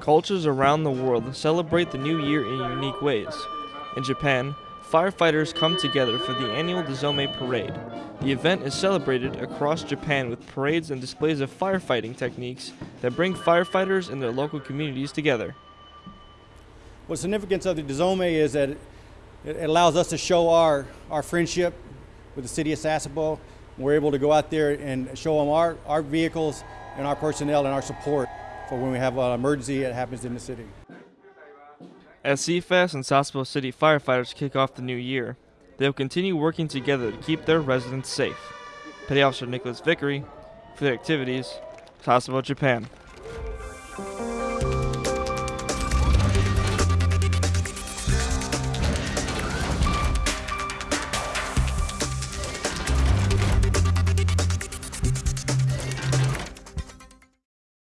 Cultures around the world celebrate the new year in unique ways. In Japan, firefighters come together for the annual Dezome Parade. The event is celebrated across Japan with parades and displays of firefighting techniques that bring firefighters and their local communities together. What significance of the Dezome is that it allows us to show our, our friendship with the city of Sasebo. We're able to go out there and show them our, our vehicles and our personnel and our support for when we have an emergency that happens in the city. As CFAS and Sasebo City firefighters kick off the new year, they will continue working together to keep their residents safe. Petty Officer Nicholas Vickery for the activities, Sasebo, Japan.